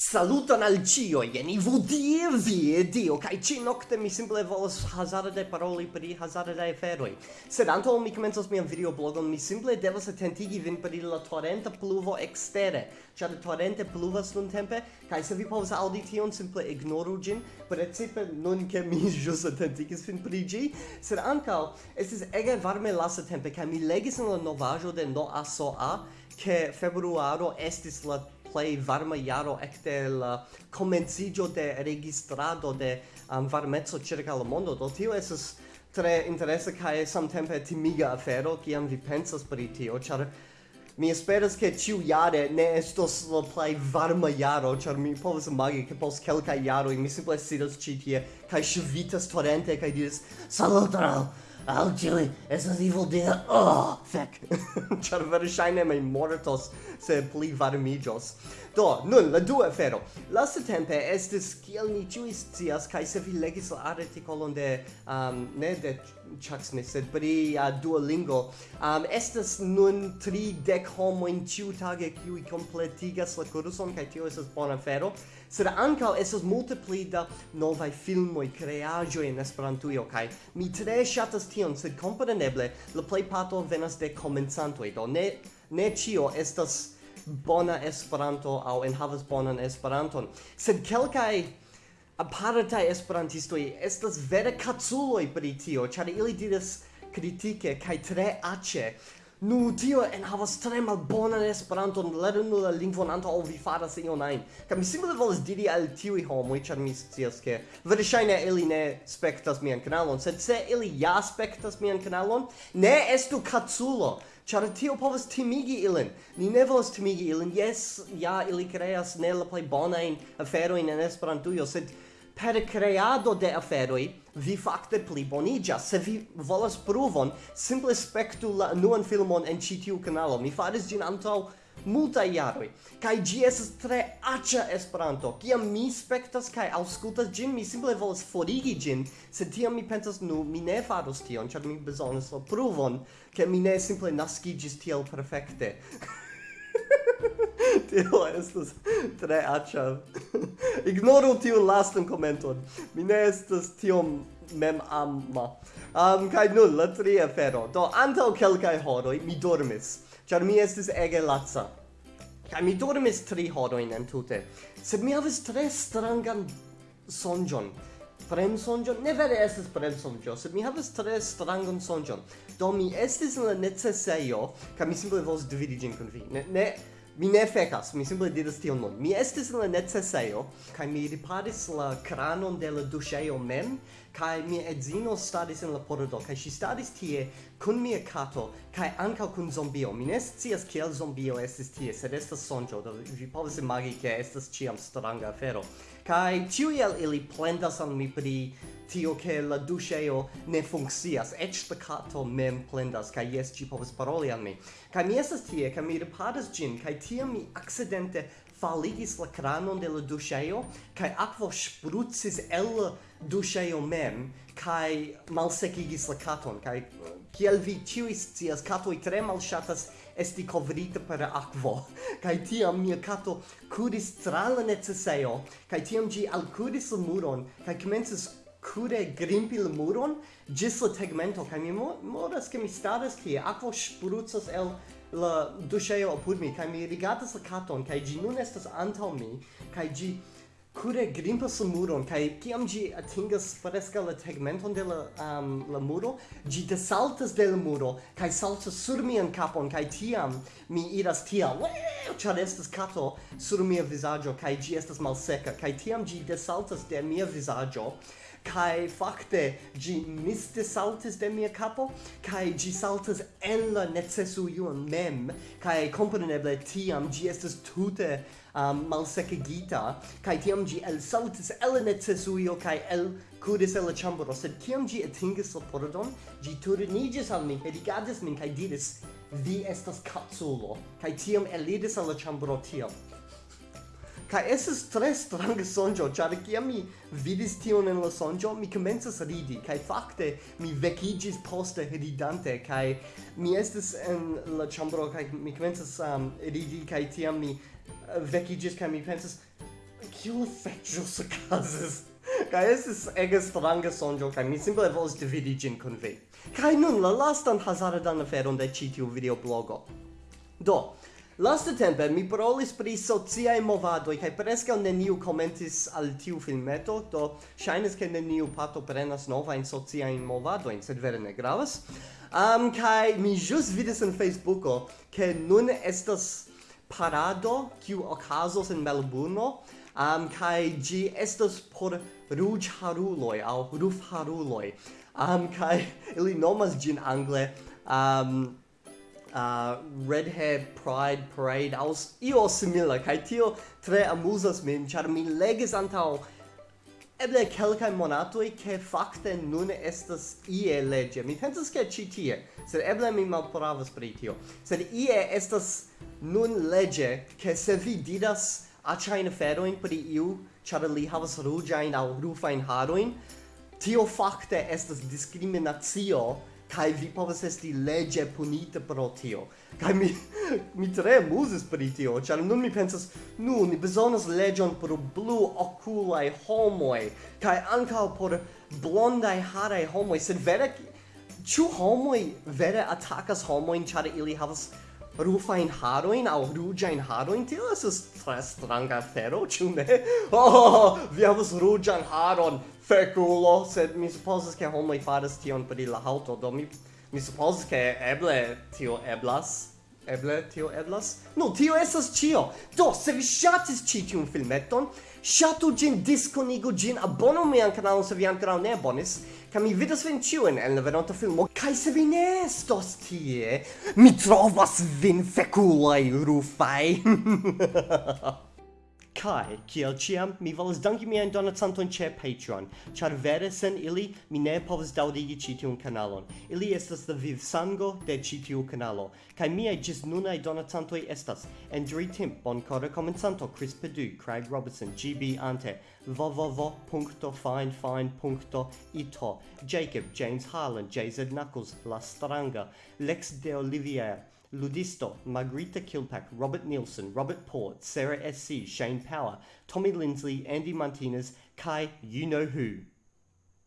Saluton al cio, jen i Dier, vie Dio, kai ci nocte mi simple volas hazarde paroli pri hazarde aferoi. Sed anto mi comenzos mian videoblogon, mi simple devas attentigi vin pri la torrenta pluvo extere, ĉar torrente pluvas nun tempe, kai se vi povas audi tion, simple ignoru gin, precipe nun ke mi ĵus attentigis vin pri gi, sed ankaŭ estis ege varme lasa tempe, kai mi legis in la novajo de NOASOA, ke februaro estis la play varma yaro ekde la komenciĝo de registrado de um, varmezzo circa la mondo. Do tio es tre interesse kai samtempe timiga afero kiam vi pensas pri tio char mi esperas ke ciu jare ne estos la plej varma jaro char mi povas imagi ke post kelkaj jaroj mi simple sidas ĉi tie kaj ŝvitas torente kaj diras saluton! Al ciui, esas evil dea, oh, fuck. Char versaine mei mortos se pli varmigios. Do, nun, la dua afero. Laste tempe estis, kiel ni ciui scias, kai se vi legis la artikolon de, um, ne de Chuck Smith, sed pri uh, Duolingo, um, estas nun tri dec homoin ciutage kiui completigas la kurson kai tio esas bona afero, sed ankaŭ estas multe pli da novaj filmoj, kreaĵoj en Esperantujo, kai mi tre ŝatas tion, sed kompreneble la plejparto venas de komencantoj, do ne ne ĉio estas bona Esperanto aŭ enhavas bonan Esperanton, sed kelkaj apartaj esperantistoj estas vere kaculoj pri tio, ĉar ili diras kritike kaj tre aĉe Nu, tio en havas tre malbonan Esperanton, lernu la lingvon antaŭ vi faras ion ajn. Kaj mi simple volas diri al tiuj homoj, ĉar mi scias ke verŝajne ili ne spektas mian kanalon, sed se ili ja spektas mian kanalon, ne estu kaculo ĉar tio povas timigi ilin. Ni ne volas timigi ilin. Jes, ja, ili kreas ne la plej bonajn aferojn en Esperantujo, sed per creado de aferoi vi fakte bonigia Se vi volas pruvon, simple spektu la nuan filmon en ĉi tiu kanalo. Mi faris ĝin antaŭ multa jaroj kaj ĝi estas tre aĉa Esperanto. Kiam mi spektas kaj aŭskultas ĝin, mi simple volas forigi ĝin, se tiam mi pensas nu mi ne faros tion, ĉar mi bezonas la pruvon, ke mi ne simple naskiĝis tiel perfekte. tio estas tre aĉa. Ignoru tiu lastan komenton. Mi ne estas tiom mem amma. Um, kaj nun, la tria afero. Do, antaŭ kelkaj horoj mi dormis, ĉar mi estis ege laca. Kaj mi dormis tri horojn entute. Sed mi havis tre strangan sonĝon. Prem sonĝon? Ne vere estis prem sonĝo, sed mi havis tre strangan sonĝon. Do, mi estis en la necesejo, kaj mi simple volis dividi ĝin kun vi. Ne, ne, Mi ne fecas, mi simple diras tion nun. Mi estis en la necesejo, kai mi riparis la kranon de la duŝejo mem, kai mi edzino stadis en la pordo, kai ŝi stadis tie kun mia kato, kai ankaŭ kun zombio. Mi ne scias kiel zombio estis tie, sed estas sonĝo, do vi povas imagi ke estas ĉiam stranga afero. Kai ĉiuj el ili plendas al mi pri tio che la duscheo ne funccias ec la cato mem plendas kaj jes ci povas paroli al mi. Kaj mi esas tie kai mi riparas gin kaj tiam mi accidente faligis la cranon de la duŝejo kaj aquo sprucis el la mem kai malsekigis la katon. Kaj kiel vi ĉiuj scias catoi tre malshatas esti covrita per aquo kai tiam mia kato kuris tra la necesseo kai tiam ĝi alkuris la muron kai komencis cude grimpi il muron gis la tegmento kai mi modas ke mi stadas ki aquo spruzzas el la duscheo apud mi kai mi rigatas la katon kai gi nun estas antaŭ mi kai gi cure grimpas muron kai kiam gi atingas fresca la tegmenton de la um, la muro gi desaltas de la muro kai saltas sur mian kapon kai tiam mi iras tia ĉar estas kato sur mia vizaĝo kai gi estas malseka kai tiam gi desaltas de mia vizaĝo kai fakte gi miste saltis de mia capo kai gi saltas en la necessu ion mem kai kompreneble tiam gi estas tute um, malsekigita, kai tiam gi el saltis el necesuio, kai el kudis el la chambro, sed tiam gi atingis la pordon, gi turnigis al mi, rigadis min, kai diris, vi estas capsulo, kai tiam elidis al la chambro tiam. Kai esses tre strange sonjo, char ki mi vidis tion en la sonjo, mi komencas ridi, kai fakte mi vekigis poste ridante, kai mi estis en la chambro, kai mi komencas um, ridi, kai tiam mi vecigis kaj mi pensas kiu fekĝus okazis kaj estis ege stranga sonjo kai mi simple volis dividi gin kun vi. Kai nun la lastan hazardan aferon de ĉi tiu videoblogo. Do Lastatempe mi parolis pri sociaj movadoj kaj preskaŭ neniu komentis al tiu filmeto, do ŝajnas ke neniu pato prenas novajn sociajn movadojn, sed vere ne gravas. Um, kaj mi ĵus vidis en Facebooko ke nun estas parado kiu okazos en Melbourne um, kai gi estas por ruj haruloi au ruf haruloi um, kai ili nomas gin angle um, uh, hair Pride Parade aus io simila kai tio tre amusas min char mi legis antau eble kelkaj monato ke fakte nun estas ie legge mi pensas ke ci tie sed eble mi malpravas pri tio. Sed ie estas nun lege che se vi diras china aferoin pri iu, char li havas rugiain au rufain haroin, tio fakte estas discriminatio kai vi povas esti legge punita pro tio. Kai mi mi tre muses pri tio, char nun mi pensas, nu ni bezonas legion por blu oculai homoi kai ankaŭ por blondai haraj homoi sed vere ĉu homoj vere atakas homojn ĉar ili havas rufain haroin au rugiain haroin, tio es tre stranga fero ciu ne? Oh, vi havas ruja in haro feculo, sed mi supposas ke homoi faras tion pri la halto, do mi, mi supposas ke eble tio eblas. Eble tio eblas? No, tio esas cio! Do, se vi shatis ci tiun filmeton, shatu gin, disconigu gin, abonu mian kanalon se vi ancora ne abonis, ca mi vidas vin ciuen en la venonta filmo, cae se vi ne estos tie, mi trovas vin feculai rufai. Kai, kiel ciam, mi volas danki mian donacanton ce Patreon, char vere sen ili mi ne povas daudigi citiun kanalon. Ili estas the viv sango de citiu kanalo, kai miei gis nunai donacantoj estas Andrew Timp, Boncora Comencanto, Chris Padu, Craig Robertson, GB Ante, www.finefine.ito, Jacob, James Harlan, JZ Knuckles, La Stranga, Lex de Olivier, Ludisto, Margarita Kilpack, Robert Nielsen, Robert Port, Sarah S.C., Shane Power, Tommy Lindsley, Andy Martinez, Kai You Know Who.